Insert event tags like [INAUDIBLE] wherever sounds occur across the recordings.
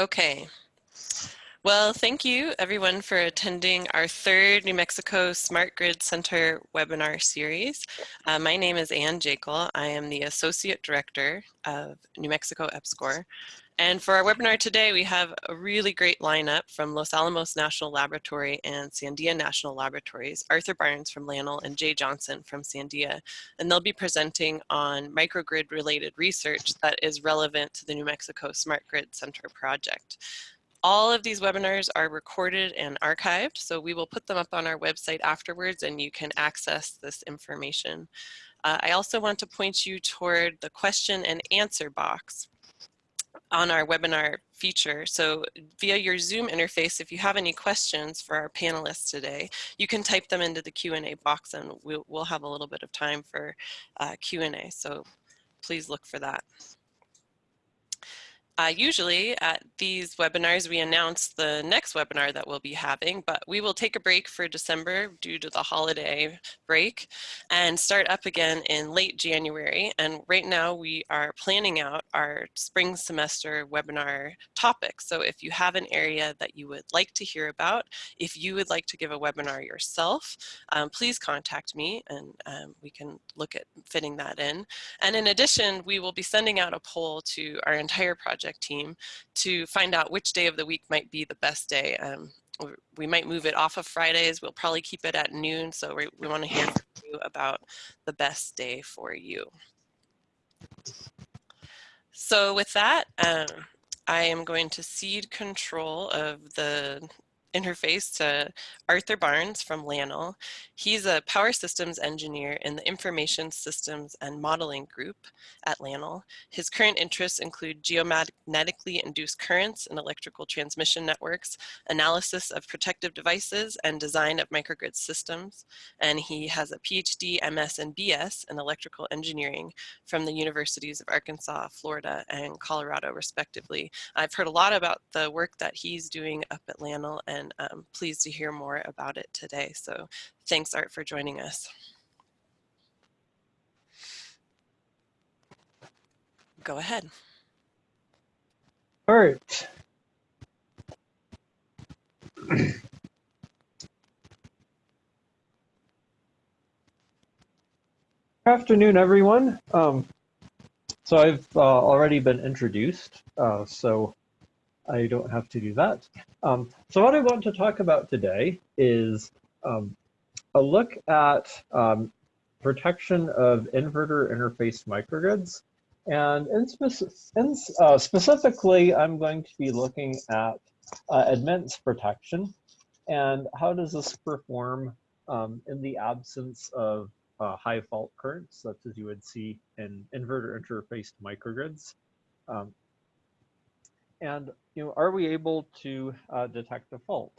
Okay. Well, thank you everyone for attending our third New Mexico Smart Grid Center webinar series. Uh, my name is Anne Jakle. I am the Associate Director of New Mexico EPSCoR. And for our webinar today, we have a really great lineup from Los Alamos National Laboratory and Sandia National Laboratories, Arthur Barnes from LANL and Jay Johnson from Sandia. And they'll be presenting on microgrid related research that is relevant to the New Mexico Smart Grid Center project. All of these webinars are recorded and archived, so we will put them up on our website afterwards and you can access this information. Uh, I also want to point you toward the question and answer box on our webinar feature. So via your Zoom interface, if you have any questions for our panelists today, you can type them into the Q&A box and we'll, we'll, have a little bit of time for uh, Q&A. So please look for that. Uh, usually at these webinars, we announce the next webinar that we'll be having, but we will take a break for December due to the holiday break and start up again in late January. And right now we are planning out our spring semester webinar topics. So if you have an area that you would like to hear about, if you would like to give a webinar yourself, um, please contact me and um, we can look at fitting that in. And in addition, we will be sending out a poll to our entire project project team to find out which day of the week might be the best day. Um, we might move it off of Fridays. We'll probably keep it at noon. So we, we want to hear from you about the best day for you. So with that, um, I am going to cede control of the interface to Arthur Barnes from LANL. He's a power systems engineer in the information systems and modeling group at LANL. His current interests include geomagnetically induced currents and electrical transmission networks, analysis of protective devices, and design of microgrid systems. And he has a PhD, MS, and BS in electrical engineering from the universities of Arkansas, Florida, and Colorado, respectively. I've heard a lot about the work that he's doing up at LANL and and um, pleased to hear more about it today. So thanks Art for joining us. Go ahead. Right. [CLEARS THROAT] afternoon, everyone. Um, so I've uh, already been introduced, uh, so I don't have to do that. Um, so what I want to talk about today is um, a look at um, protection of inverter interface microgrids. And in, in uh, specifically, I'm going to be looking at uh, admittance protection and how does this perform um, in the absence of uh, high fault currents, such as you would see in inverter interfaced microgrids. Um, and you know, are we able to uh, detect a fault?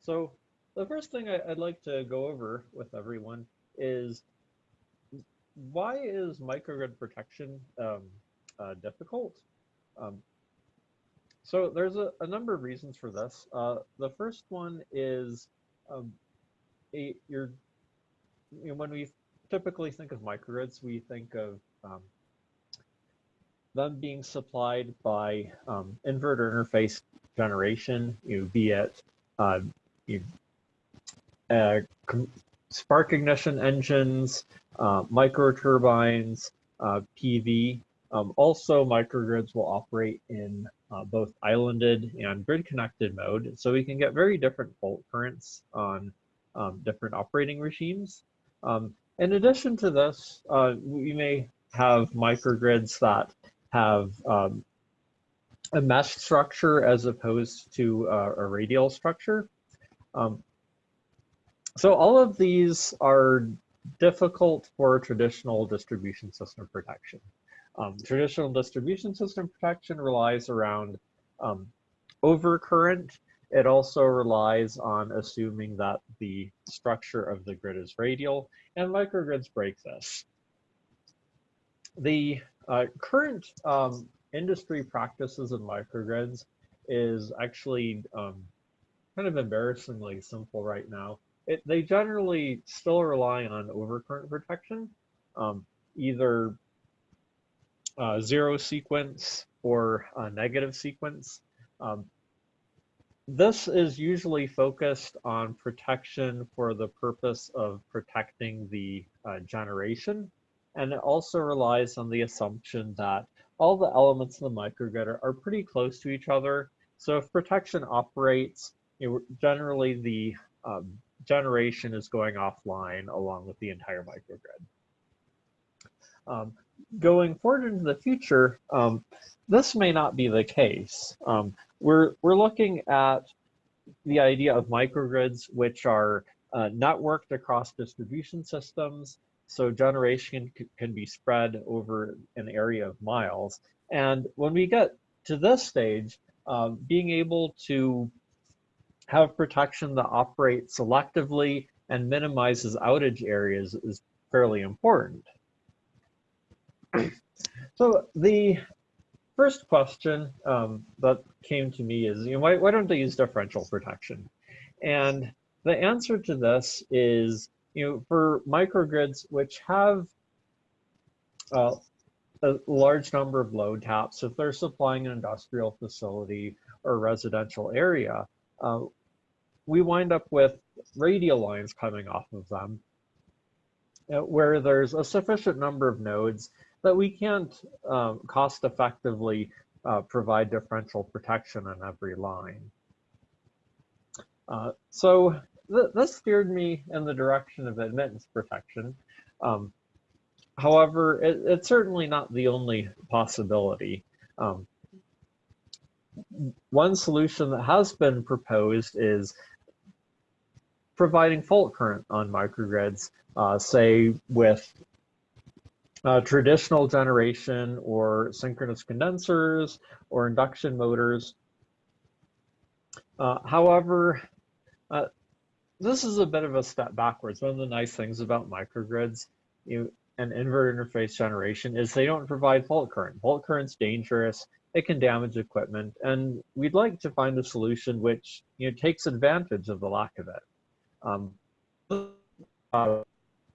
So the first thing I, would like to go over with everyone is why is microgrid protection um, uh, difficult? Um, so there's a, a, number of reasons for this. Uh, the first one is um, a, you know, when we typically think of microgrids, we think of um, them being supplied by um, inverter interface generation, you know, be it uh, you, uh, spark ignition engines, uh, micro turbines, uh, PV. Um, also, microgrids will operate in uh, both islanded and grid connected mode, so we can get very different fault currents on um, different operating regimes. Um, in addition to this, uh, we may have microgrids that have um, a mesh structure as opposed to uh, a radial structure. Um, so all of these are difficult for traditional distribution system protection. Um, traditional distribution system protection relies around um, overcurrent. It also relies on assuming that the structure of the grid is radial, and microgrids break this. The uh, current um, industry practices in microgrids is actually um, kind of embarrassingly simple right now. It, they generally still rely on overcurrent protection, um, either uh, zero sequence or a negative sequence. Um, this is usually focused on protection for the purpose of protecting the uh, generation. And it also relies on the assumption that all the elements in the microgrid are, pretty close to each other. So if protection operates, generally the um, generation is going offline along with the entire microgrid. Um, going forward into the future, um, this may not be the case. Um, we're, we're looking at the idea of microgrids, which are uh, networked across distribution systems. So generation can be spread over an area of miles. And when we get to this stage, uh, being able to have protection that operates selectively and minimizes outage areas is fairly important. so the first question um, that came to me is, you know, why, why don't they use differential protection? And the answer to this is, you know, for microgrids which have uh, a large number of load taps, if they're supplying an industrial facility or residential area, uh, we wind up with radial lines coming off of them uh, where there's a sufficient number of nodes that we can't um, cost effectively uh, provide differential protection on every line. Uh, so th this steered me in the direction of admittance protection. Um, however, it, it's certainly not the only possibility. Um, one solution that has been proposed is providing fault current on microgrids, uh, say with uh, traditional generation or synchronous condensers or induction motors. Uh, however, uh, this is a bit of a step backwards. One of the nice things about microgrids you, and inverter interface generation is they don't provide fault current. Fault current's dangerous. It can damage equipment, and we'd like to find a solution which you know takes advantage of the lack of it um, uh,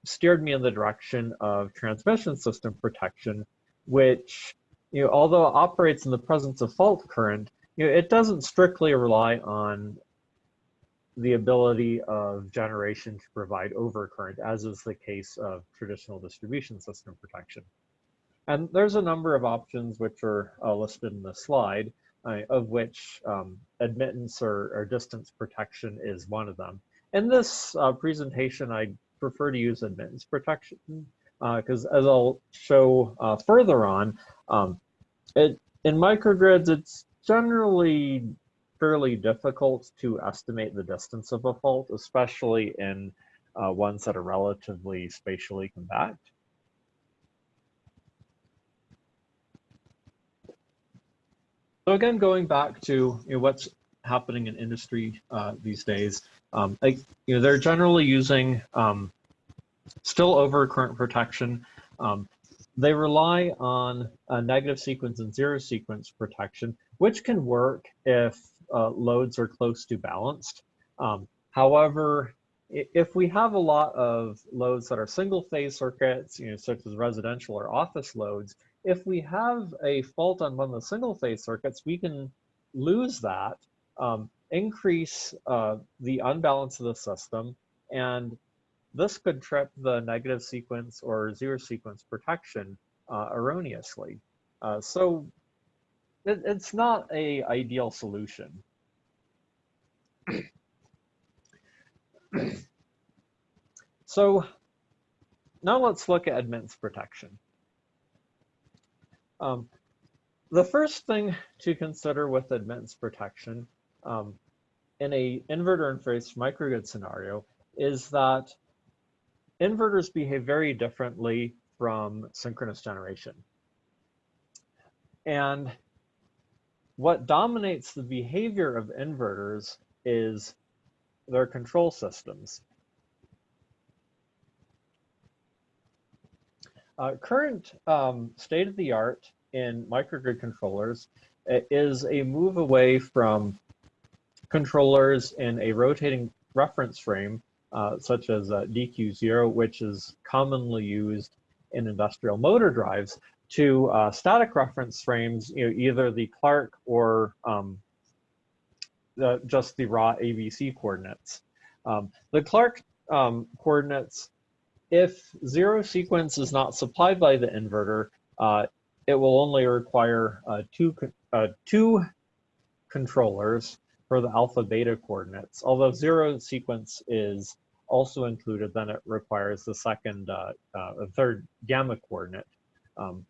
steered me in the direction of transmission system protection, which, you know, although operates in the presence of fault current, you know, it doesn't strictly rely on the ability of generation to provide overcurrent, as is the case of traditional distribution system protection. And there's a number of options which are uh, listed in the slide, uh, of which um, admittance or, or, distance protection is one of them. In this uh, presentation, I prefer to use admittance protection because uh, as I'll show uh, further on, um, it, in microgrids, it's generally fairly difficult to estimate the distance of a fault, especially in uh, ones that are relatively spatially compact. So again, going back to you know, what's happening in industry uh, these days. Um, like, you know, they're generally using um, still over current protection. Um, they rely on a negative sequence and zero sequence protection, which can work if uh, loads are close to balanced. Um, however, if we have a lot of loads that are single phase circuits, you know, such as residential or office loads, if we have a fault on one of the single phase circuits, we can lose that um, increase uh, the unbalance of the system, and this could trip the negative sequence or zero sequence protection uh, erroneously. Uh, so it, it's not a ideal solution. so now let's look at admittance protection. Um, the first thing to consider with admittance protection um, in a inverter interface microgrid scenario is that inverters behave very differently from synchronous generation. And what dominates the behavior of inverters is their control systems. Uh, current um, state of the art in microgrid controllers uh, is a move away from controllers in a rotating reference frame, uh, such as uh, DQ0, which is commonly used in industrial motor drives, to uh, static reference frames, you know, either the Clarke or um, the, just the raw ABC coordinates. Um, the Clarke um, coordinates, if zero sequence is not supplied by the inverter, uh, it will only require uh, two, uh, two controllers for the alpha beta coordinates. Although zero sequence is also included, then it requires the second, uh, uh, third gamma coordinate. Um,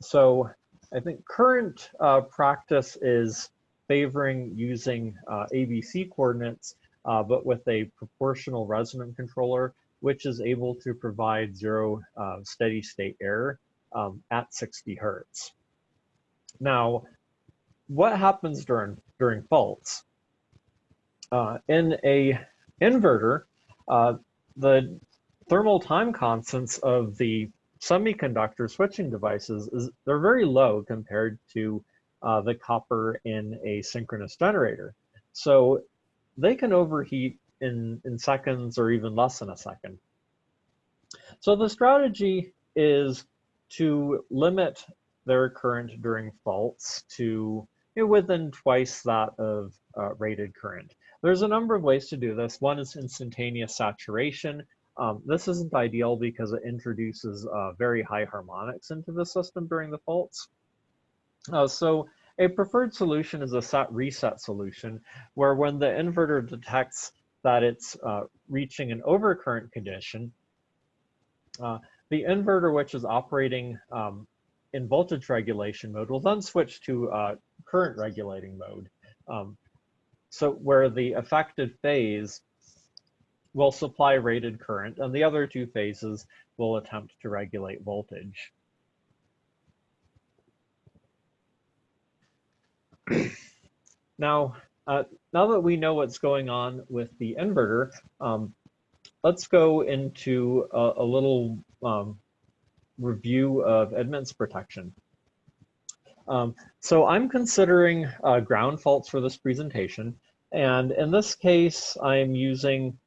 so I think current uh, practice is favoring using uh, ABC coordinates, uh, but with a proportional resonant controller, which is able to provide zero uh, steady state error um, at 60 hertz. Now, what happens during, during faults? Uh, in a inverter, uh, the thermal time constants of the semiconductor switching devices is they're very low compared to uh, the copper in a synchronous generator. So they can overheat in, in seconds or even less than a second. So the strategy is to limit their current during faults to you know, within twice that of uh, rated current. There's a number of ways to do this. One is instantaneous saturation. Um, this isn't ideal because it introduces uh, very high harmonics into the system during the faults. Uh, so a preferred solution is a set reset solution where when the inverter detects that it's uh, reaching an overcurrent condition, uh, the inverter which is operating um, in voltage regulation mode will then switch to uh, current regulating mode. Um, so where the affected phase will supply rated current and the other two phases will attempt to regulate voltage. [CLEARS THROAT] now, uh, now that we know what's going on with the inverter, um, let's go into a, a little um, review of admittance protection. Um, so I'm considering uh, ground faults for this presentation. And in this case, I'm using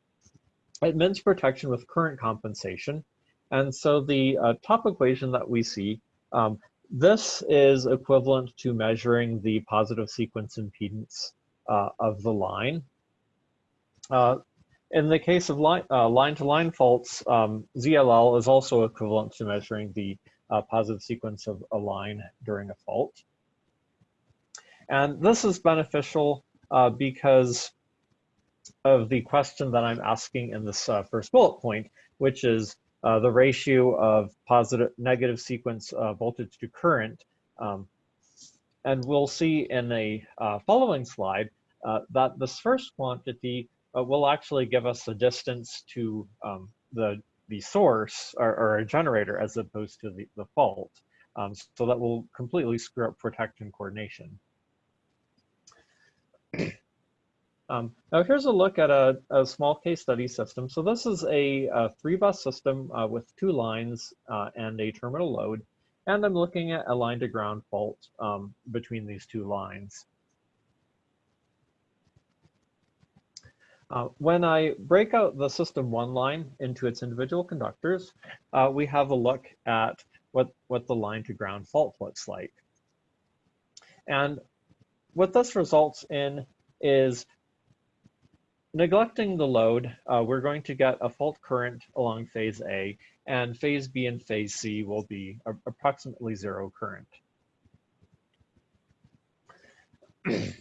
admittance protection with current compensation. And so the uh, top equation that we see, um, this is equivalent to measuring the positive sequence impedance uh, of the line. Uh, in the case of uh, line-to-line -line faults, um, ZLL is also equivalent to measuring the uh, positive sequence of a line during a fault. And this is beneficial uh, because of the question that I'm asking in this uh, first bullet point, which is uh, the ratio of positive negative sequence uh, voltage to current. Um, and we'll see in a uh, following slide uh, that this first quantity uh, will actually give us the distance to um, the, the source or, or, a generator as opposed to the, the fault. Um, so that will completely screw up protection coordination. Um, now here's a look at a, a, small case study system. So this is a, a three bus system uh, with two lines uh, and a terminal load. And I'm looking at a line to ground fault um, between these two lines. Uh, when I break out the system one line into its individual conductors, uh, we have a look at what, what the line to ground fault looks like. And what this results in is neglecting the load, uh, we're going to get a fault current along phase A, and phase B and phase C will be approximately zero current. [CLEARS THROAT]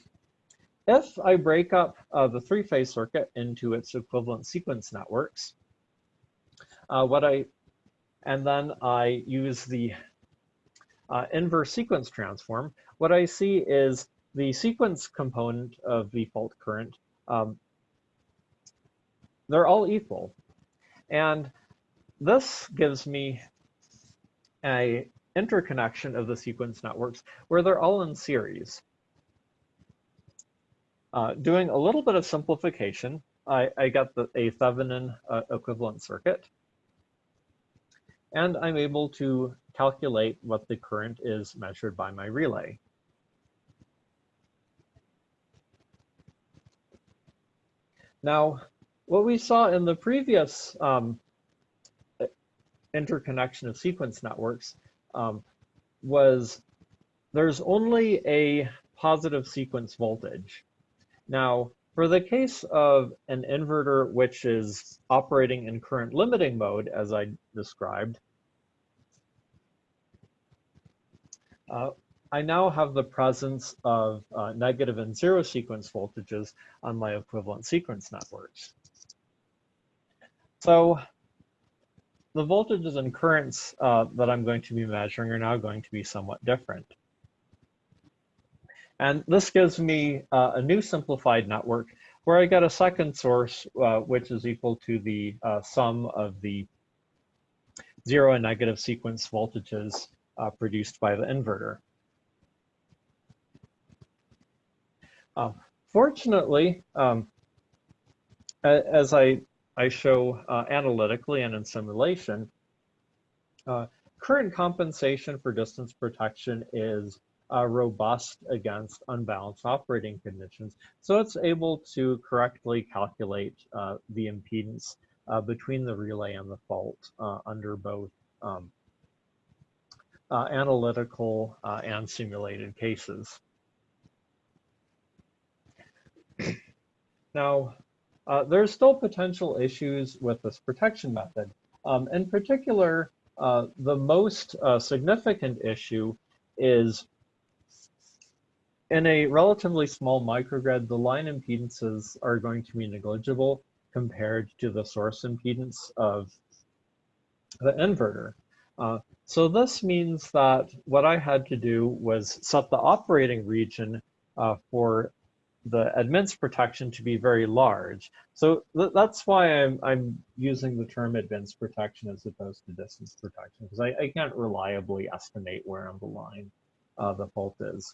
if I break up uh, the three-phase circuit into its equivalent sequence networks, uh, what I and then I use the uh, inverse sequence transform, what I see is the sequence component of the fault current um, they're all equal. And this gives me a interconnection of the sequence networks where they're all in series. Uh, doing a little bit of simplification, I, I got the, a Thevenin uh, equivalent circuit. And I'm able to calculate what the current is measured by my relay. Now, what we saw in the previous um, interconnection of sequence networks um, was there's only a positive sequence voltage. Now, for the case of an inverter which is operating in current limiting mode, as I described, uh, I now have the presence of uh, negative and zero sequence voltages on my equivalent sequence networks. So the voltages and currents uh, that I'm going to be measuring are now going to be somewhat different. And this gives me uh, a new simplified network where I get a second source, uh, which is equal to the uh, sum of the zero and negative sequence voltages uh, produced by the inverter. Uh, fortunately, um, as I I show uh, analytically and in simulation, uh, current compensation for distance protection is uh, robust against unbalanced operating conditions. So it's able to correctly calculate uh, the impedance uh, between the relay and the fault uh, under both um, analytical and simulated cases. now, uh, there's still potential issues with this protection method. Um, in particular, uh, the most uh, significant issue is in a relatively small microgrid, the line impedances are going to be negligible compared to the source impedance of the inverter. Uh, so this means that what I had to do was set the operating region uh, for the admittance protection to be very large. So th that's why I'm, I'm using the term admittance protection as opposed to distance protection, because I, I, can't reliably estimate where on the line uh, the fault is.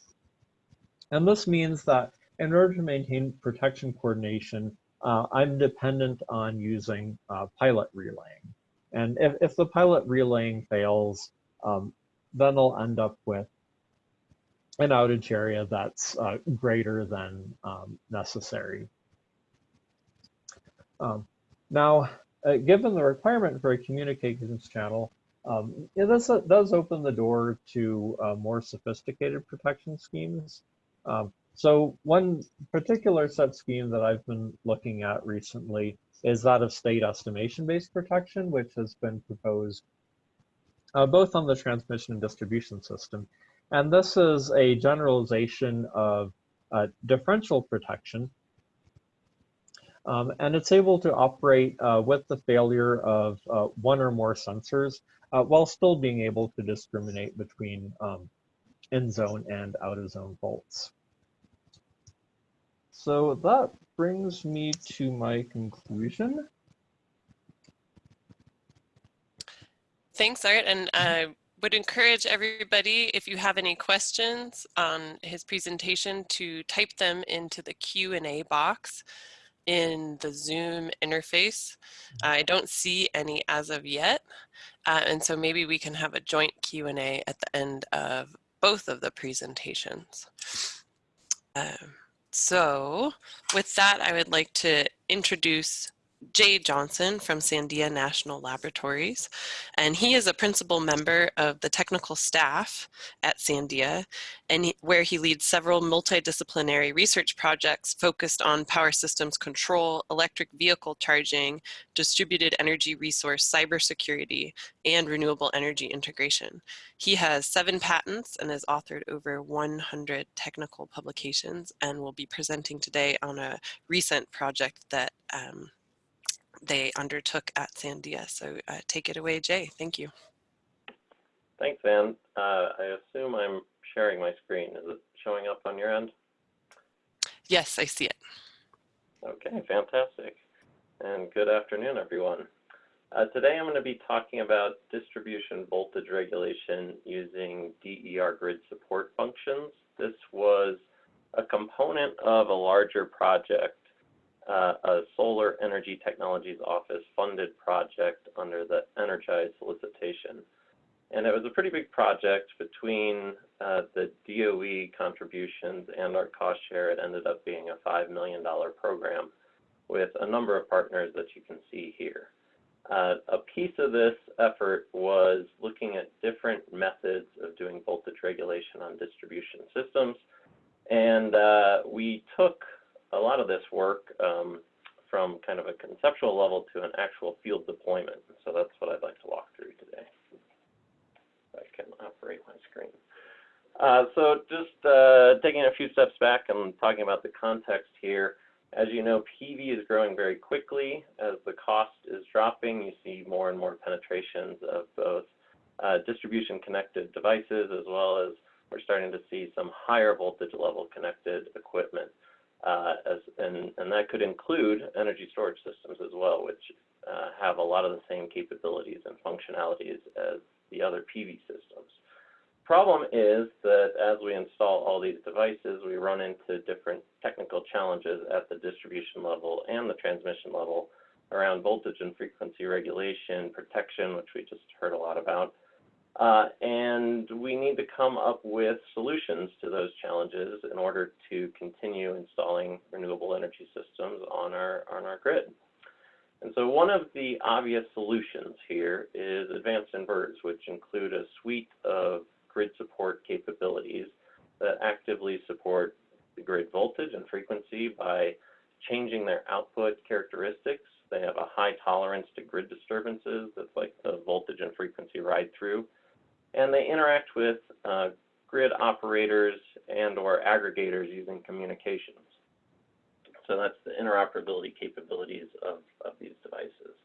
And this means that in order to maintain protection coordination, uh, I'm dependent on using uh, pilot relaying. And if, if the pilot relaying fails, um, then I'll end up with an outage area that's uh, greater than um, necessary. Um, now, uh, given the requirement for a communications channel, um, this uh, does open the door to uh, more sophisticated protection schemes. Um, so one particular set scheme that I've been looking at recently is that of state estimation-based protection, which has been proposed uh, both on the transmission and distribution system and this is a generalization of uh, differential protection. Um, and it's able to operate uh, with the failure of uh, one or more sensors uh, while still being able to discriminate between um, in-zone and out-of-zone faults. So that brings me to my conclusion. Thanks, Art. And uh, would encourage everybody, if you have any questions on his presentation, to type them into the Q&A box in the Zoom interface. I don't see any as of yet, uh, and so maybe we can have a joint Q&A at the end of both of the presentations. Um, so with that, I would like to introduce Jay Johnson from Sandia National Laboratories, and he is a principal member of the technical staff at Sandia, and he, where he leads several multidisciplinary research projects focused on power systems control, electric vehicle charging, distributed energy resource cybersecurity, and renewable energy integration. He has seven patents and has authored over 100 technical publications and will be presenting today on a recent project that um, they undertook at Sandia. So uh, take it away, Jay. Thank you. Thanks, Anne. Uh, I assume I'm sharing my screen. Is it showing up on your end? Yes, I see it. Okay, fantastic. And good afternoon, everyone. Uh, today I'm going to be talking about distribution voltage regulation using DER grid support functions. This was a component of a larger project uh, a Solar Energy Technologies Office funded project under the ENERGISE solicitation. And it was a pretty big project between uh, the DOE contributions and our cost share. It ended up being a $5 million program with a number of partners that you can see here. Uh, a piece of this effort was looking at different methods of doing voltage regulation on distribution systems. And uh, we took a lot of this work um, from kind of a conceptual level to an actual field deployment. So that's what I'd like to walk through today. I can operate my screen. Uh, so just uh, taking a few steps back and talking about the context here. As you know, PV is growing very quickly. As the cost is dropping, you see more and more penetrations of both uh, distribution connected devices as well as we're starting to see some higher voltage level connected equipment. Uh, as, and, and, that could include energy storage systems as well, which uh, have a lot of the same capabilities and functionalities as the other PV systems. Problem is that as we install all these devices, we run into different technical challenges at the distribution level and the transmission level around voltage and frequency regulation, protection, which we just heard a lot about. Uh, and we need to come up with solutions to those challenges in order to continue installing renewable energy systems on our, on our grid. And so one of the obvious solutions here is advanced inverters, which include a suite of grid support capabilities that actively support the grid voltage and frequency by changing their output characteristics. They have a high tolerance to grid disturbances. That's like the voltage and frequency ride through. And they interact with uh, grid operators and or aggregators using communications. So that's the interoperability capabilities of, of these devices.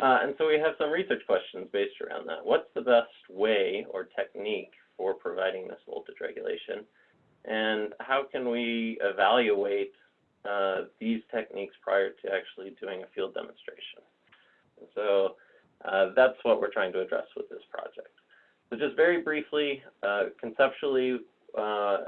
Uh, and so we have some research questions based around that. What's the best way or technique for providing this voltage regulation? And how can we evaluate uh, these techniques prior to actually doing a field demonstration? And so uh, that's what we're trying to address with this project. So just very briefly, uh, conceptually, uh,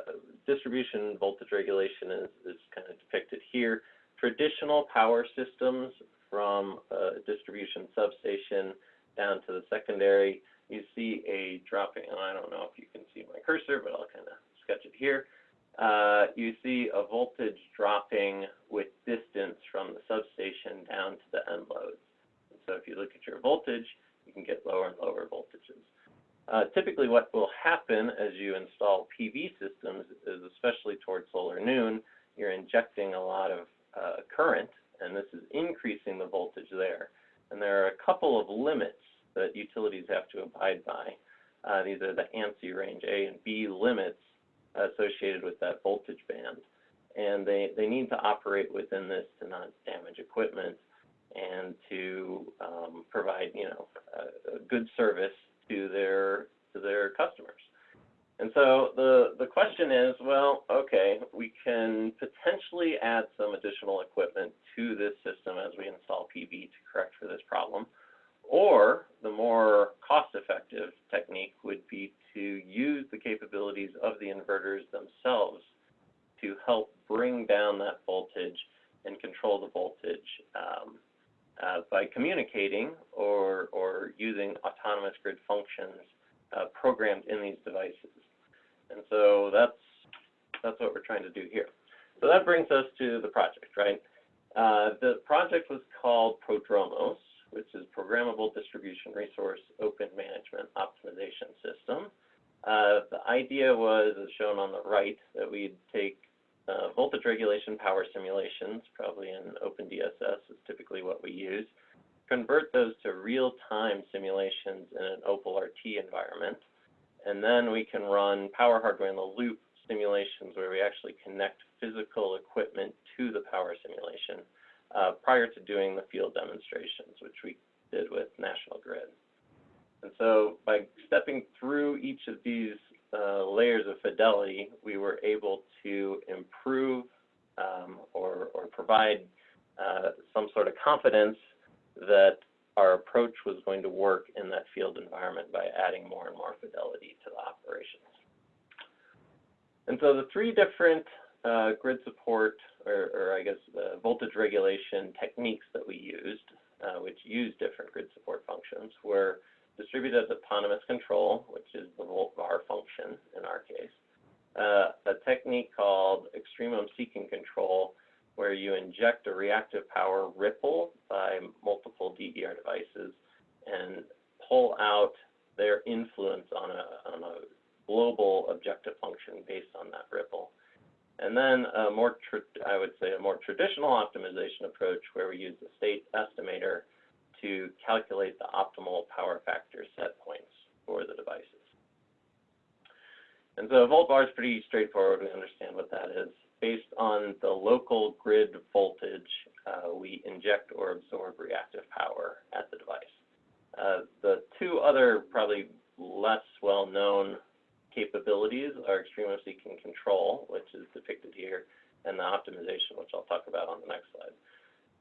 distribution voltage regulation is, is kind of depicted here. Traditional power systems from a distribution substation down to the secondary, you see a dropping, and I don't know if you can see my cursor, but I'll kind of sketch it here. Uh, you see a voltage dropping with distance from the substation down to the end loads. And so if you look at your voltage, you can get lower and lower voltages. Uh, typically what will happen as you install PV systems is, especially towards solar noon, you're injecting a lot of uh, current and this is increasing the voltage there. And there are a couple of limits that utilities have to abide by. Uh, these are the ANSI range A and B limits associated with that voltage band. And they, they need to operate within this to not damage equipment and to um, provide, you know, a, a good service to their, to their customers. And so the, the question is, well, okay, we can potentially add some additional equipment to this system as we install PV to correct for this problem. Or the more cost-effective technique would be to use the capabilities of the inverters themselves to help bring down that voltage and control the voltage um, uh, by communicating or, or using autonomous grid functions uh, programmed in these devices. And so that's, that's what we're trying to do here. So that brings us to the project, right? Uh, the project was called Prodromos, which is Programmable Distribution Resource Open Management Optimization System. Uh, the idea was, as shown on the right, that we'd take uh, voltage regulation power simulations, probably in OpenDSS is typically what we use, convert those to real-time simulations in an Opal RT environment, and then we can run power hardware in the loop simulations where we actually connect physical equipment to the power simulation uh, prior to doing the field demonstrations, which we did with National Grid. And so by stepping through each of these layers of fidelity, we were able to improve um, or, or, provide uh, some sort of confidence that our approach was going to work in that field environment by adding more and more fidelity to the operations. And so the three different uh, grid support, or, or I guess the voltage regulation techniques that we used, uh, which use different grid support functions, were distributed autonomous control, which is the volt-var function in our case, uh, a technique called extremum seeking control, where you inject a reactive power ripple by multiple DER devices and pull out their influence on a, on a global objective function based on that ripple. And then a more, I would say, a more traditional optimization approach where we use the state estimator to calculate the optimal power factor set points for the devices. And so a volt-var is pretty straightforward. We understand what that is. Based on the local grid voltage, uh, we inject or absorb reactive power at the device. Uh, the two other probably less well-known capabilities are extremum seeking control, which is depicted here, and the optimization, which I'll talk about on the next slide.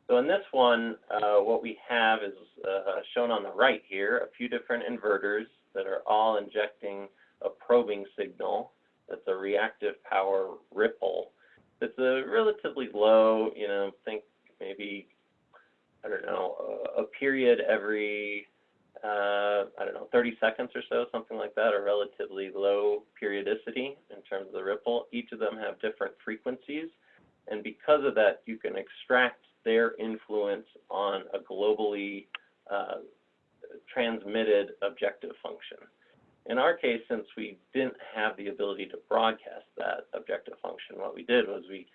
So in this one, uh, what we have is uh, shown on the right here, a few different inverters that are all injecting a probing signal that's a reactive power ripple. It's a relatively low, you know, think maybe, I don't know, a, period every uh, I don't know, 30 seconds or so, something like that, a relatively low periodicity in terms of the ripple. Each of them have different frequencies. And because of that, you can extract their influence on a globally uh, transmitted objective function. In our case, since we didn't have the ability to broadcast that objective function, what we did was we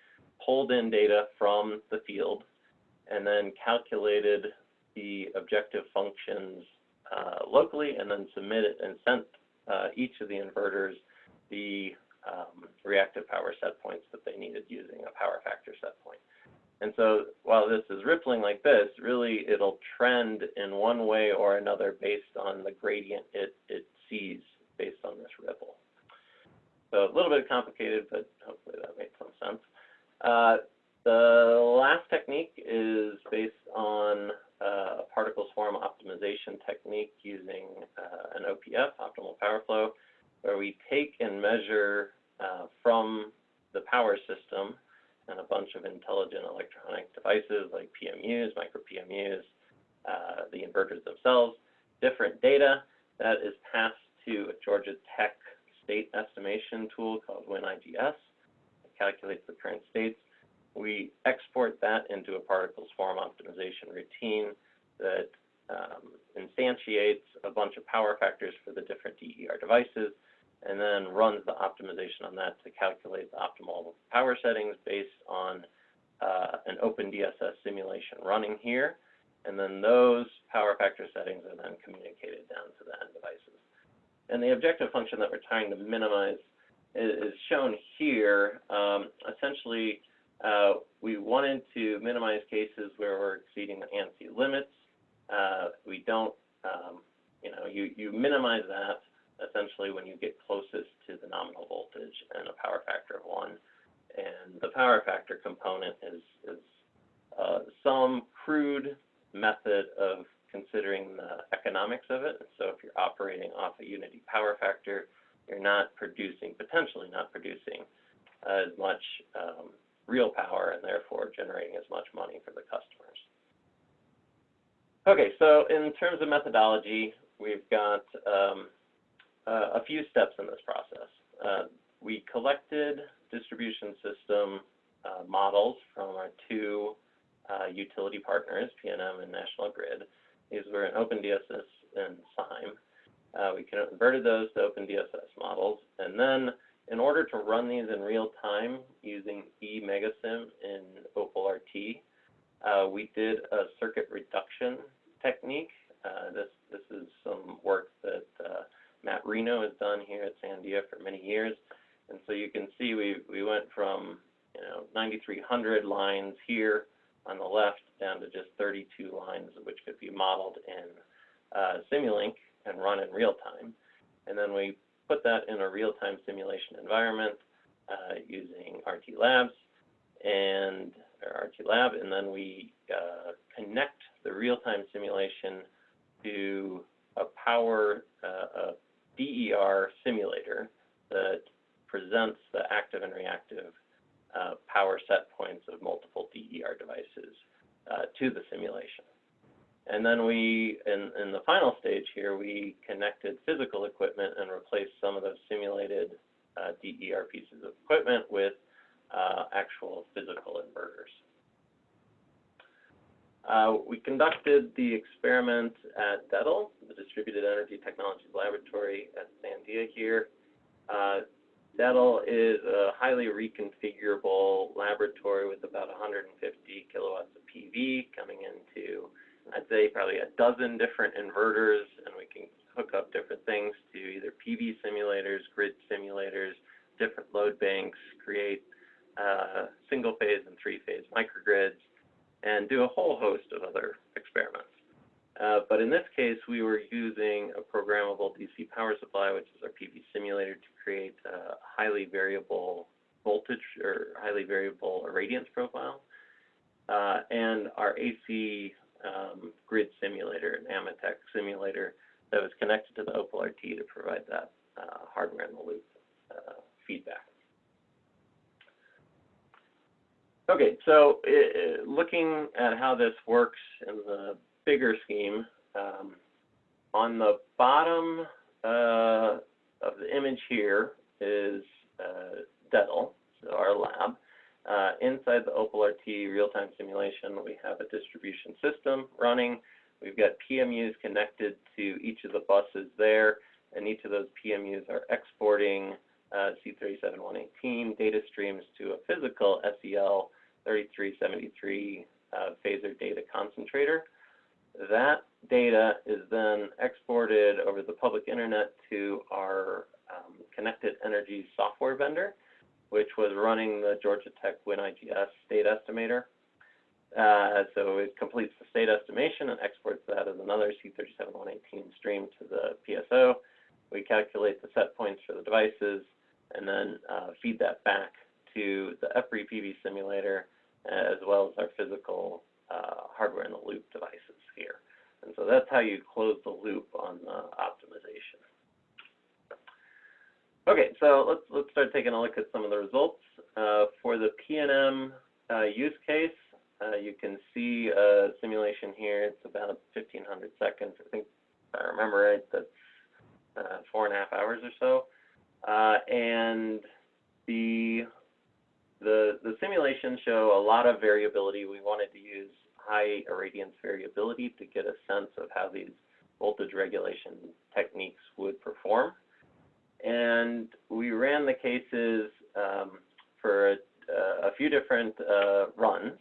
pulled in data from the field and then calculated the objective functions uh, locally and then submitted and sent uh, each of the inverters the um, reactive power set points that they needed using a power factor set point. And so while this is rippling like this, really it'll trend in one way or another based on the gradient it, it sees based on this ripple. So a little bit complicated, but hopefully that made some sense. Uh, the last technique is based on uh, a particle swarm optimization technique using uh, an OPF, optimal power flow, where we take and measure uh, from the power system and a bunch of intelligent electronic devices like PMUs, micro PMUs, uh, the inverters themselves, different data that is passed to a Georgia Tech state estimation tool called WinIGS. It calculates the current states we export that into a particle swarm optimization routine that um, instantiates a bunch of power factors for the different DER devices and then runs the optimization on that to calculate the optimal power settings based on uh, an OpenDSS simulation running here. And then those power factor settings are then communicated down to the end devices. And the objective function that we're trying to minimize is, shown here. Um, essentially, uh, we wanted to minimize cases where we're exceeding the ANSI limits. Uh, we don't, um, you know, you, you minimize that essentially when you get closest to the nominal voltage and a power factor of one. And the power factor component is, is uh, some crude method of considering the economics of it. So if you're operating off a unity power factor, you're not producing, potentially not producing as much um, real power and therefore generating as much money for the customers. Okay, so in terms of methodology, we've got um, uh, a few steps in this process. Uh, we collected distribution system uh, models from our two uh, utility partners, PNM and National Grid. These were in OpenDSS and CYME. Uh, we converted those to OpenDSS models, and then in order to run these in real time using eMegaSim in Opal RT, uh, we did a circuit reduction technique. Uh, this this is some work that uh, Matt Reno has done here at Sandia for many years, and so you can see we we went from you know 9,300 lines here on the left down to just 32 lines, which could be modeled in uh, Simulink and run in real time, and then we put that in a real-time simulation environment uh, using RT Labs. And RT Lab, and then we uh, connect the real-time simulation to a power, DER simulator that presents the active and reactive uh, power set points of multiple DER devices uh, to the simulation. And then we, in, in the final stage here, we connected physical equipment and replaced some of those simulated uh, DER pieces of equipment with uh, actual physical inverters. Uh, we conducted the experiment at DETL, the Distributed Energy Technologies Laboratory at Sandia here. Uh, DETL is a highly reconfigurable laboratory with about 150 kilowatts of PV coming into, I'd say, probably a dozen different inverters, and we can hook up different things to either PV simulators, grid simulators, different load banks, create uh, single phase and three phase microgrids, and do a whole host of other experiments. Uh, but in this case, we were using a programmable DC power supply, which is our PV simulator, to create a highly variable voltage or highly variable irradiance profile, uh, and our AC um, grid simulator, an AMETEK simulator that was connected to the Opal RT to provide that uh, hardware in the loop uh, feedback. Okay, so uh, looking at how this works in the bigger scheme, um, on the bottom uh, of the image here is uh, our lab. Uh, inside the Opal RT real-time simulation, we have a distribution system running. We've got PMUs connected to each of the buses there, and each of those PMUs are exporting uh, C37118 data streams to a physical SEL 3373 uh, phasor data concentrator. That data is then exported over the public internet to our um, connected energy software vendor, which was running the Georgia Tech WinIGS state estimator. Uh, so it completes the state estimation and exports that as another C37118 stream to the PSO. We calculate the set points for the devices and then uh, feed that back to the EPRI PV simulator as well as our physical uh, hardware in the loop devices here. And so that's how you close the loop on the optimization. Okay, so let's let's start taking a look at some of the results. Uh, for the PNM uh, use case, uh, you can see a simulation here. It's about 1,500 seconds. I think, if I remember right, that's uh, four and a half hours or so. Uh, and the the, the simulations show a lot of variability. We wanted to use high irradiance variability to get a sense of how these voltage regulation techniques would perform. And we ran the cases um, for a, a, few different uh, runs.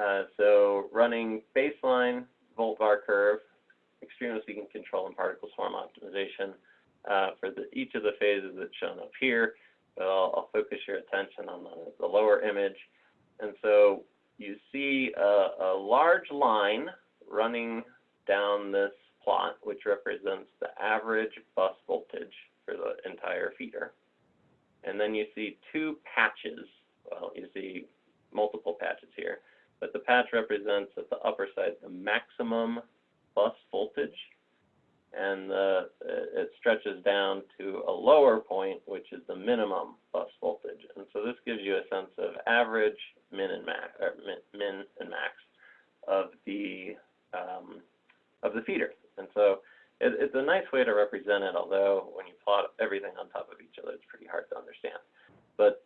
Uh, so running baseline volt var curve, extremum seeking control, and particle swarm optimization uh, for the, each of the phases that's shown up here. But I'll, I'll focus your attention on the, the, lower image. And so you see a, a large line running down this plot, which represents the average bus voltage for the entire feeder. And then you see two patches. Well, you see multiple patches here, but the patch represents at the upper side the maximum bus voltage and the, it stretches down to a lower point, which is the minimum bus voltage. And so this gives you a sense of average, min and max, or min, min and max of the um, of the feeder. And so it, it's a nice way to represent it, although when you plot everything on top of each other, it's pretty hard to understand. But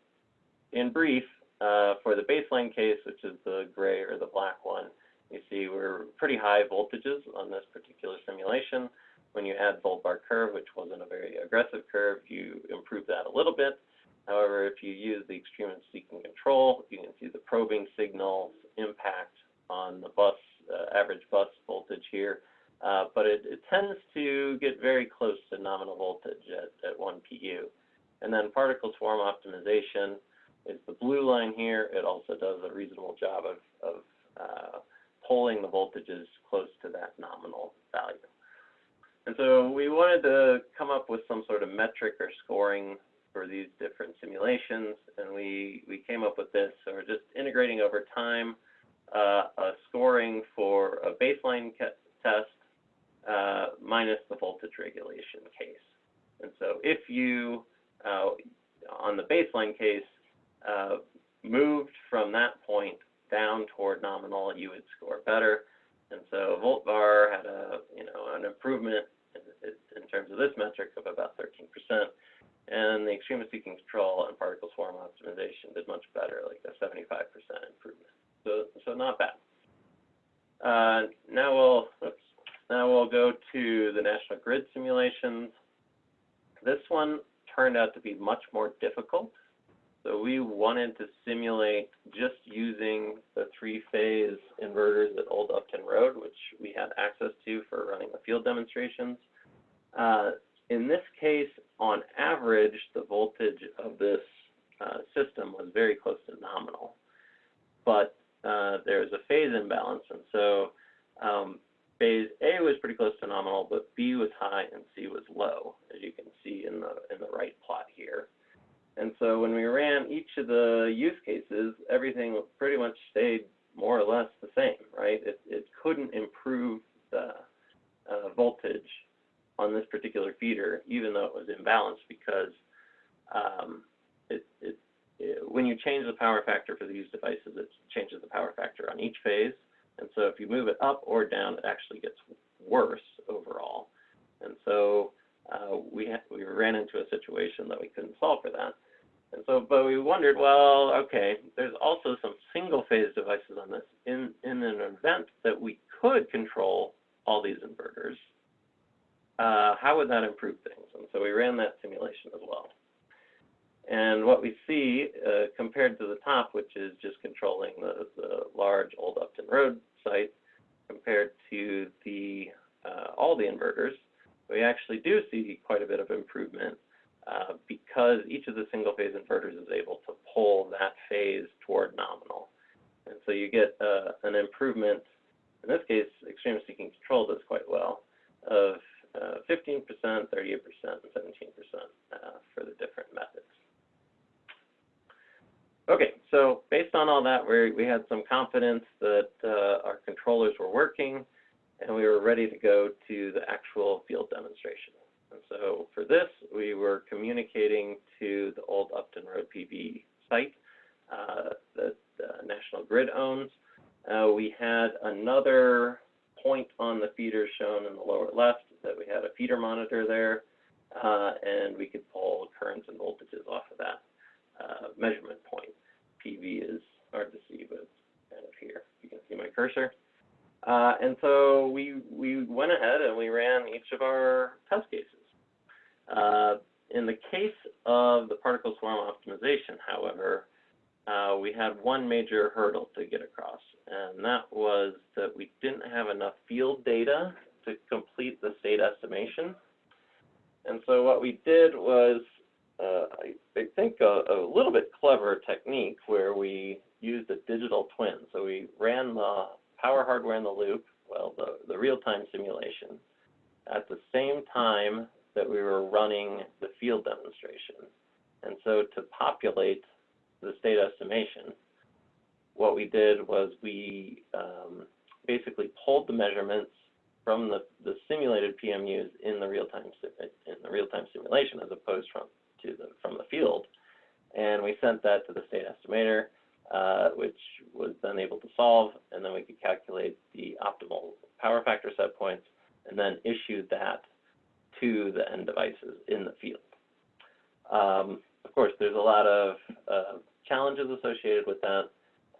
in brief, uh, for the baseline case, which is the gray or the black one, you see we're pretty high voltages on this particular simulation. When you add volt var curve, which wasn't a very aggressive curve, you improve that a little bit. However, if you use the extremum seeking control, you can see the probing signals impact on the bus, uh, average bus voltage here. Uh, but it, it, tends to get very close to nominal voltage at, at 1 PU. And then particle swarm optimization is the blue line here. It also does a reasonable job of, of uh, pulling the voltages close to that nominal value. And so we wanted to come up with some sort of metric or scoring for these different simulations, and we, we came up with this. So we're just integrating over time uh, a scoring for a baseline test uh, minus the voltage regulation case. And so if you, uh, on the baseline case, uh, moved from that point down toward nominal, you would score better. And so volt var had a, you know, an improvement in, in terms of this metric of about 13%. And the extremum seeking control and particle swarm optimization did much better, like a 75% improvement. So, so not bad. Uh, now we'll oops, now we'll go to the national grid simulations. This one turned out to be much more difficult. So we wanted to simulate just using the three-phase inverters at Old Upton Road, which we had access to for running the field demonstrations. Uh, in this case, on average, the voltage of this uh, system was very close to nominal. But uh, there's a phase imbalance, and so um, phase A was pretty close to nominal, but B was high and C was low, as you can see in the in the right plot here. And so when we ran each of the use cases, everything pretty much stayed more or less the same, right? It, it couldn't improve the uh, voltage on this particular feeder, even though it was imbalanced, because um, it, it, it, when you change the power factor for these devices, it changes the power factor on each phase. So if you move it up or down, it actually gets worse overall. And so uh, we, we ran into a situation that we couldn't solve for that. And so, but we wondered, well, okay, there's also some single phase devices on this. In, in an event that we could control all these inverters, uh, how would that improve things? And so we ran that simulation as well. And what we see uh, compared to the top, which is just controlling the, the large Old Upton Road site, compared to the uh, all the inverters, we actually do see quite a bit of improvement uh, because each of the single phase inverters is able to pull that phase toward nominal. And so you get uh, an improvement, in this case, Extremum Seeking control does quite well, of 15%, 38%, and 17% uh, for the different methods. Okay, so based on all that, we, we had some confidence that uh, our controllers were working, and we were ready to go to the actual field demonstration. And so for this, we were communicating to the old Upton Road PV site uh, that uh, National Grid owns. Uh, we had another point on the feeder shown in the lower left that we had a feeder monitor there, uh, and we could pull currents and voltages off of that uh, measurement point. PV is hard to see, but it's kind of here. You can see my cursor. Uh, and so we, we went ahead and we ran each of our test cases. Uh, in the case of the particle swarm optimization, however, uh, we had one major hurdle to get across, and that was that we didn't have enough field data to complete the state estimation. And so what we did was uh, I, I, think a, a, little bit clever technique where we used a digital twin. So we ran the power hardware in the loop, well, the, the real-time simulation, at the same time that we were running the field demonstration. And so to populate the state estimation, what we did was we um, basically pulled the measurements from the, the simulated PMUs in the real-time in the real-time simulation as opposed from to the, from the field. And we sent that to the state estimator, uh, which was then able to solve, and then we could calculate the optimal power factor set points, and then issue that to the end devices in the field. Um, of course, there's a lot of uh, challenges associated with that.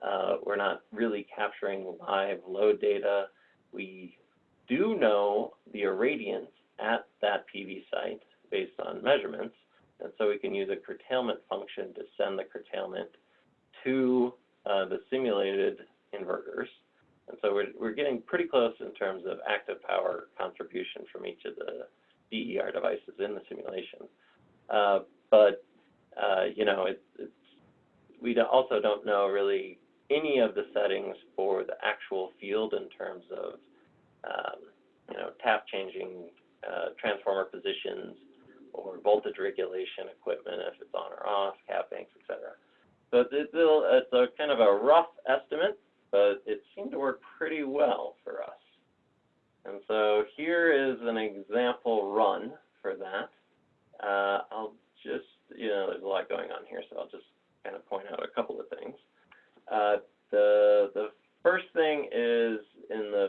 Uh, we're not really capturing live load data. We do know the irradiance at that PV site based on measurements, and so we can use a curtailment function to send the curtailment to uh, the simulated inverters. And so we're, we're getting pretty close in terms of active power contribution from each of the DER devices in the simulation. Uh, but, uh, you know, it, it's, we also don't know really any of the settings for the actual field in terms of, um, you know, tap changing uh, transformer positions, or voltage regulation equipment if it's on or off, cap banks, etc. So it's, it's, a kind of a rough estimate, but it seemed to work pretty well for us. And so here is an example run for that. Uh, I'll just, you know, there's a lot going on here, so I'll just kind of point out a couple of things. Uh, the, the first thing is in the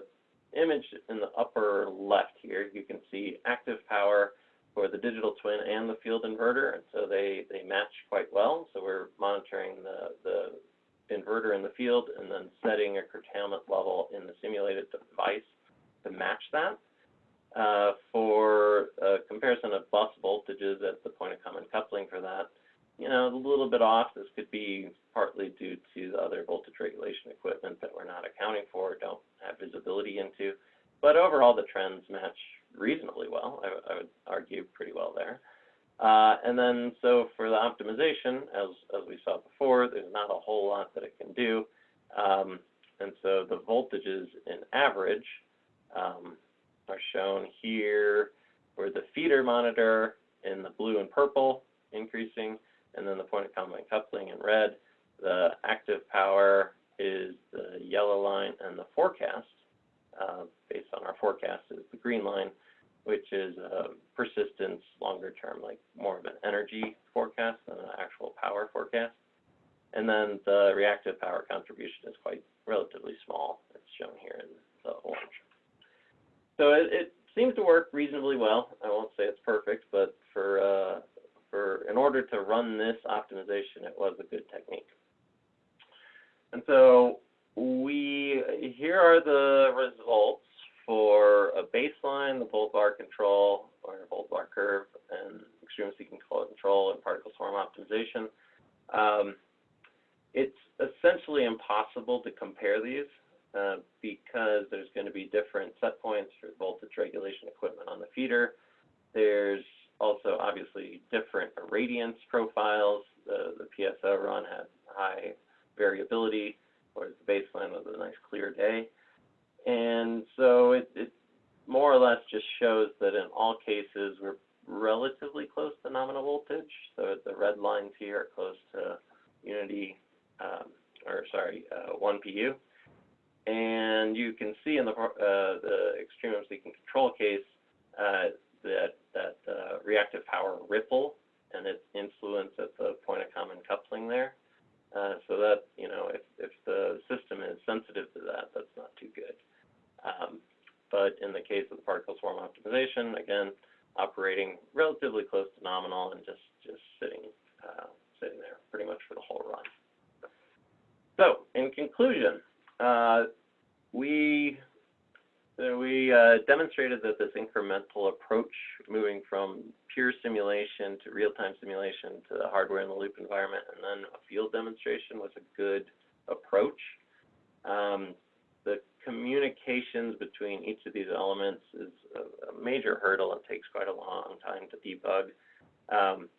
image in the upper left here, you can see active power for the digital twin and the field inverter, and so they, they match quite well. So we're monitoring the, the inverter in the field and then setting a curtailment level in the simulated device to match that. uh, for a comparison of bus voltages at the point of common coupling for that, you know, a little bit off. This could be partly due to the other voltage regulation equipment that we're not accounting for, don't have visibility into. But overall, the trends match reasonably well. I, I would argue pretty well there. Uh, and then, so for the optimization, as, as we saw before, there's not a whole lot that it can do. Um, and so the voltages in average um, are shown here for the feeder monitor in the blue and purple increasing, and then the point of common coupling in red. The active power is the yellow line, and the forecast, uh, based on our forecast, is the green line, which is uh, persistence longer term, like more of an energy forecast than an actual power forecast. And then the reactive power contribution is quite relatively small. It's shown here in the orange. So it, it seems to work reasonably well. I won't say it's perfect, but for uh, for in order to run this optimization, it was a good technique. And so we here are the results for a baseline, the volt var control or volt var curve, and extremum seeking control and particle swarm optimization. Um, it's essentially impossible to compare these uh, because there's going to be different set points for voltage regulation equipment on the feeder. There's also obviously different irradiance profiles. The, the PSO run had high variability, whereas the baseline was a nice clear day. And so it, it more or less just shows that in all cases we're relatively close to nominal voltage. So the red lines here are close to unity, um, or sorry, uh, 1 PU. And you can see in the, uh, the extremum seeking control case uh, that, that uh, reactive power ripple and its influence at the point of common coupling there. Uh, so that, you know, if, if the system is sensitive to that, that's not too good. Um, but in the case of the particle swarm optimization, again, operating relatively close to nominal and just, just sitting, uh, sitting there pretty much for the whole run. So in conclusion, uh, we uh, we uh, demonstrated that this incremental approach, moving from pure simulation to real-time simulation to the hardware in the loop environment, and then a field demonstration was a good approach. Um, the communications between each of these elements is a, major hurdle and takes quite a long time to debug. Um,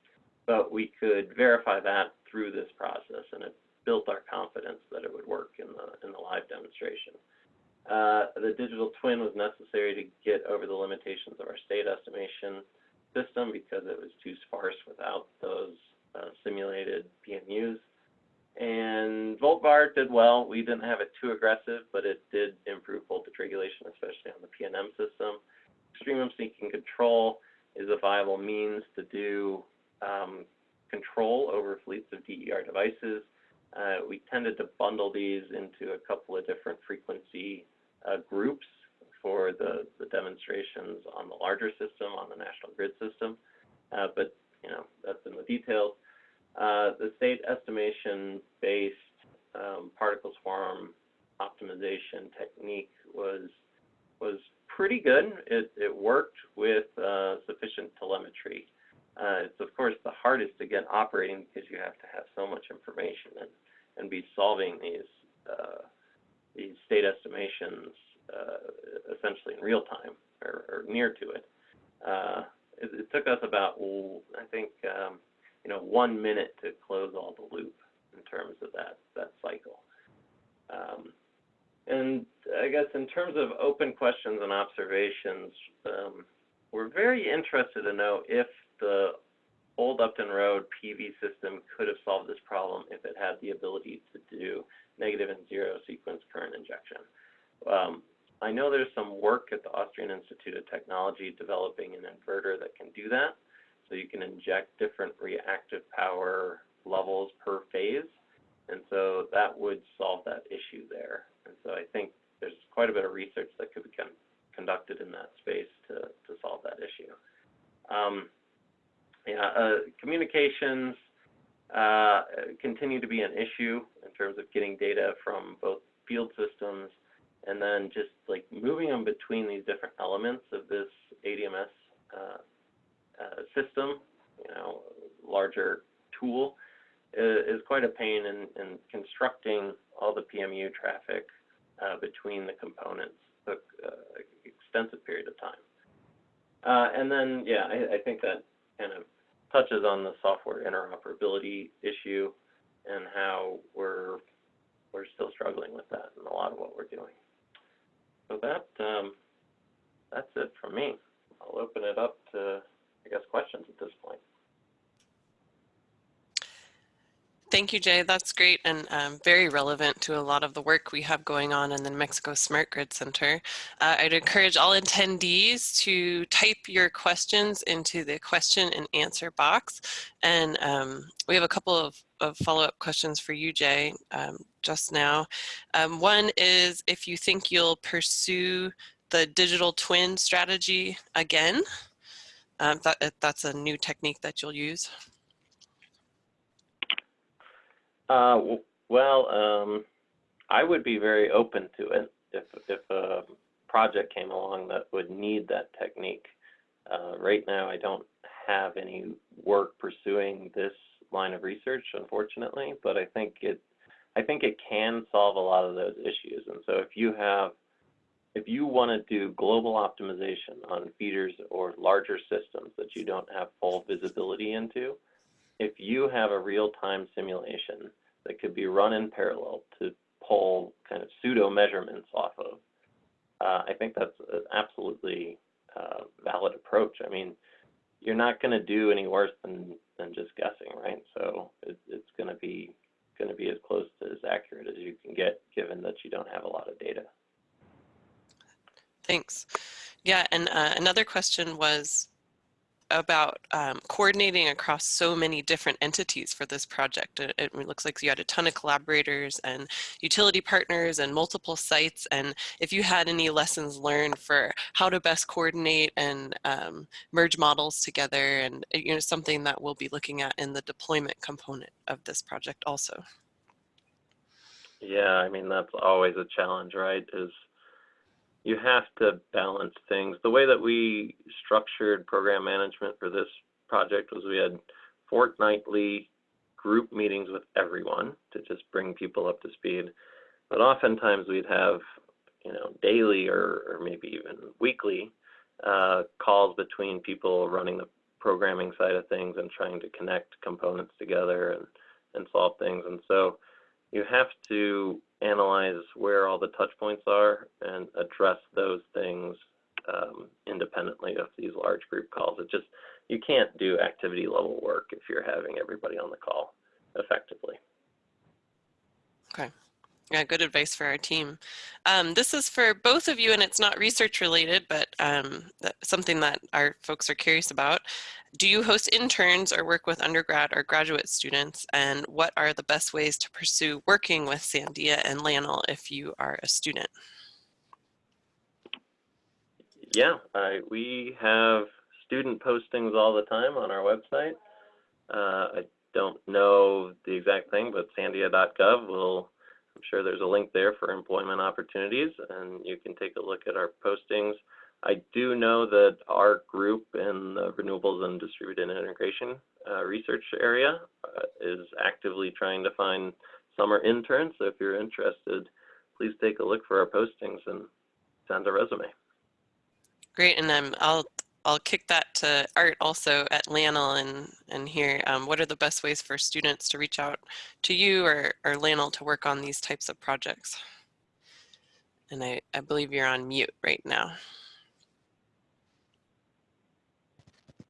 but we could verify that through this process, and it built our confidence that it would work in the in the live demonstration. Uh, the digital twin was necessary to get over the limitations of our state estimation system because it was too sparse without those uh, simulated PMUs. And VoltVar did well. We didn't have it too aggressive, but it did improve voltage regulation, especially on the PNM system. Extremum seeking control is a viable means to do um, control over fleets of DER devices. Uh, we tended to bundle these into a couple of different frequency uh, groups for the, the demonstrations on the larger system, on the national grid system. Uh, but, you know, that's in the details. Uh, the state estimation-based um, particle swarm optimization technique was was pretty good. It, it worked with uh, sufficient telemetry. Uh, it's of course the hardest to get operating because you have to have so much information and, and be solving these uh, these state estimations uh, essentially in real time or, or near to it. It. it. took us about, I think, um, you know, one minute to close all the loop in terms of that that cycle. Um, and I guess in terms of open questions and observations, um, we're very interested to know if the old Upton Road PV system could have solved this problem if it had the ability to do negative and zero sequence current injection. Um, I know there's some work at the Austrian Institute of Technology developing an inverter that can do that. So you can inject different reactive power levels per phase. And so that would solve that issue there. And so I think there's quite a bit of research that could be conducted in that space to, to solve that issue. Um, yeah, uh, communications uh, continue to be an issue in terms of getting data from both field systems and then just like moving them between these different elements of this ADMS uh, uh, system, you know, larger tool, is, quite a pain in, in constructing all the PMU traffic uh, between the components took uh, extensive period of time. Uh, and then, yeah, I, I think that kind of touches on the software interoperability issue and how we're we're still struggling with that in a lot of what we're doing. So that um, that's it from me. I'll open it up to I guess questions at this point. Thank you, Jay. That's great and um, very relevant to a lot of the work we have going on in the New Mexico Smart Grid Center. Uh, I'd encourage all attendees to type your questions into the question and answer box. And um, we have a couple of, of follow-up questions for you, Jay, um, just now. Um, one is if you think you'll pursue the digital twin strategy again. Um, that, that's a new technique that you'll use. Uh, well, um, I would be very open to it if if a project came along that would need that technique. Uh, right now, I don't have any work pursuing this line of research, unfortunately, but I think it I think it can solve a lot of those issues. And so if you have if you want to do global optimization on feeders or larger systems that you don't have full visibility into, if you have a real-time simulation that could be run in parallel to pull kind of pseudo measurements off of, uh, I think that's an absolutely uh, valid approach. I mean, you're not going to do any worse than than just guessing, right? So it, it's going to be going to be as close to as accurate as you can get, given that you don't have a lot of data. Thanks. Yeah, and uh, another question was about um, coordinating across so many different entities for this project. It, it, looks like you had a ton of collaborators and utility partners and multiple sites. And if you had any lessons learned for how to best coordinate and um, merge models together and you know something that we'll be looking at in the deployment component of this project also. Yeah, I mean, that's always a challenge, right? Is you have to balance things. The way that we structured program management for this project was we had fortnightly group meetings with everyone to just bring people up to speed. But oftentimes we'd have, you know, daily or, or maybe even weekly uh, calls between people running the programming side of things and trying to connect components together and, and solve things. And so you have to analyze where all the touch points are and address those things um, independently of these large group calls. It just, you can't do activity level work if you're having everybody on the call effectively. Okay. Yeah, good advice for our team. Um, this is for both of you, and it's not research related, but um, something that our folks are curious about. Do you host interns or work with undergrad or graduate students? And what are the best ways to pursue working with Sandia and LANL if you are a student? Yeah, uh, we have student postings all the time on our website. Uh, I don't know the exact thing, but sandia.gov will I'm sure there's a link there for employment opportunities, and you can take a look at our postings. I do know that our group in the renewables and distributed integration uh, research area uh, is actively trying to find summer interns. So if you're interested, please take a look for our postings and send a resume. Great, and um, I'll I'll kick that to Art also at LANL and, and here, um, what are the best ways for students to reach out to you or, or LANL to work on these types of projects? And I, I believe you're on mute right now.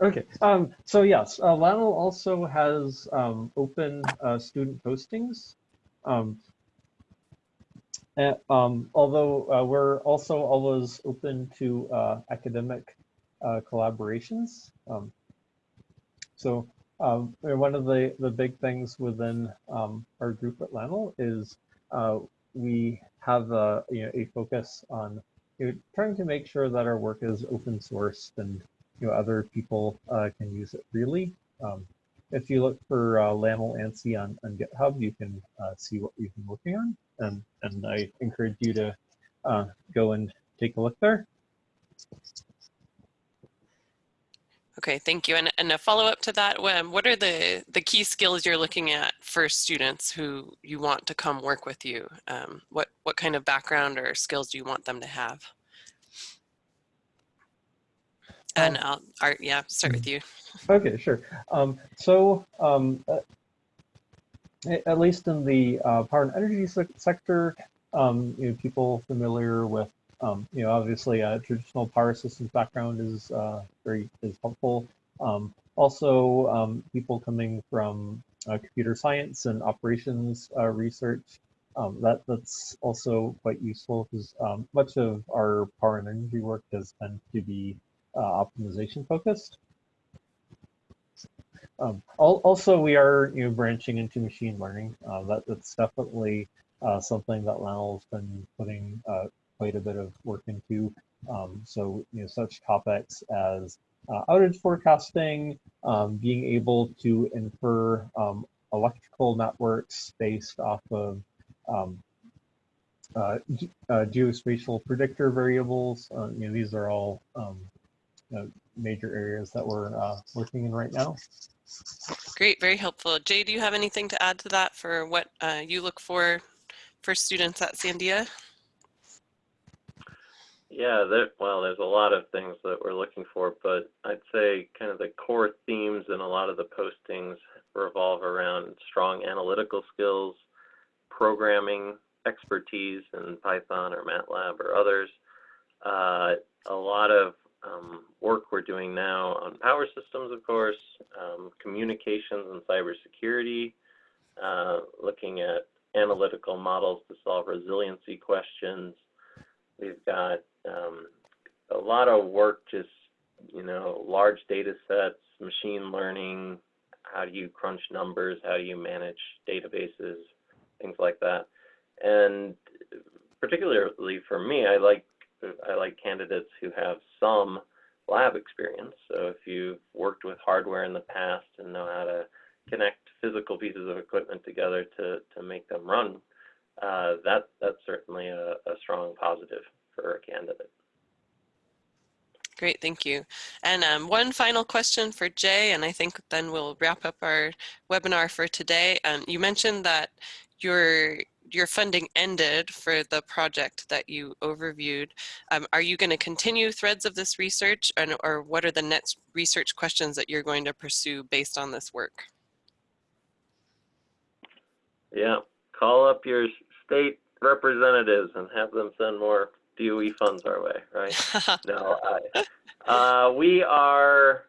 Okay, um, so yes, uh, also has um, open uh, student postings. Um, and, um, although uh, we're also always open to uh, academic uh, collaborations. Um, so um, one of the, the big things within um, our group at LANL is uh, we have a, you know, a focus on you know, trying to make sure that our work is open sourced and you know, other people uh, can use it freely. Um, if you look for uh, LANL ANSI on, on GitHub, you can uh, see what we've been working on. And, and I encourage you to uh, go and take a look there. Okay, thank you. And, and a follow up to that, um, what are the, the key skills you're looking at for students who you want to come work with you? Um, what, what kind of background or skills do you want them to have? And Um, I'll, Art, yeah, start with you. Okay, sure. Um, so, um, uh, at least in the uh, power and energy sec- sector, um, you know, people familiar with, um, you know, obviously a traditional power systems background is uh, very is helpful. Um, also, um, people coming from uh, computer science and operations uh, research, um, that that's also quite useful because um, much of our power and energy work has tend to be uh, optimization focused. Um, al- also, we are you know branching into machine learning. Uh, that that's definitely uh, something that LANL's been putting uh, quite a bit of work into. Um, so you know such topics as uh, outage forecasting, um, being able to infer um, electrical networks based off of um, uh, ge- uh, geospatial predictor variables. Uh, you know these are all um, you know, major areas that we're uh, working in right now. Great, very helpful. Jay, do you have anything to add to that for what uh, you look for for students at Sandia? Yeah, there, well, there's a lot of things that we're looking for, but I'd say kind of the core themes in a lot of the postings revolve around strong analytical skills, programming expertise in Python or MATLAB or others. Uh, a lot of um, work we're doing now on power systems, of course, um, communications and cybersecurity, uh, looking at analytical models to solve resiliency questions. We've got um, a lot of work just, you know, large data sets, machine learning, how do you crunch numbers, how do you manage databases, things like that. And particularly for me, I like I like candidates who have some lab experience. So if you've worked with hardware in the past and know how to connect physical pieces of equipment together to, to make them run, uh, that that's certainly a, a strong positive for a candidate. Great, thank you. And um, one final question for Jay, and I think then we'll wrap up our webinar for today. Um, you mentioned that your your funding ended for the project that you overviewed. Um, are you going to continue threads of this research, and, or what are the next research questions that you're going to pursue based on this work? Yeah, call up your state representatives and have them send more DOE funds our way, right? [LAUGHS] no, I, uh, we are,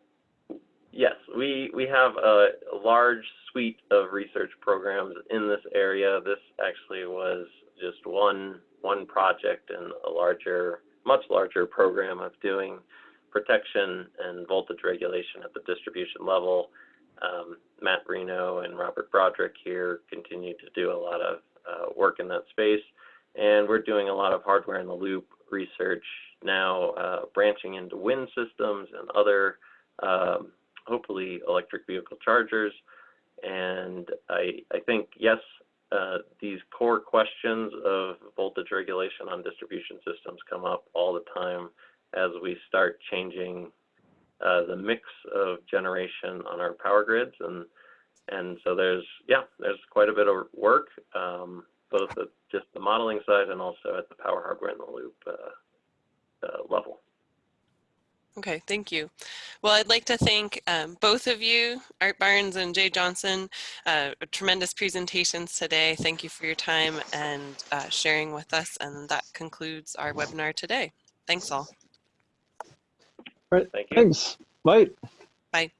yes, we, we have a, a large suite of research programs in this area. This actually was just one, one project in a larger, much larger program of doing protection and voltage regulation at the distribution level. Um, Matt Reno and Robert Broderick here continue to do a lot of uh, work in that space. And we're doing a lot of hardware in the loop research now, uh, branching into wind systems and other, um, hopefully, electric vehicle chargers. And I, I think, yes, uh, these core questions of voltage regulation on distribution systems come up all the time as we start changing uh, the mix of generation on our power grids. And, and so there's, yeah, there's quite a bit of work. Um, both at just the modeling side and also at the power hardware in the loop uh, uh, level. Okay, thank you. Well, I'd like to thank um, both of you, Art Barnes and Jay Johnson, uh, tremendous presentations today. Thank you for your time and uh, sharing with us. And that concludes our webinar today. Thanks all. all. Right. Thank you. Thanks. Bye. Bye.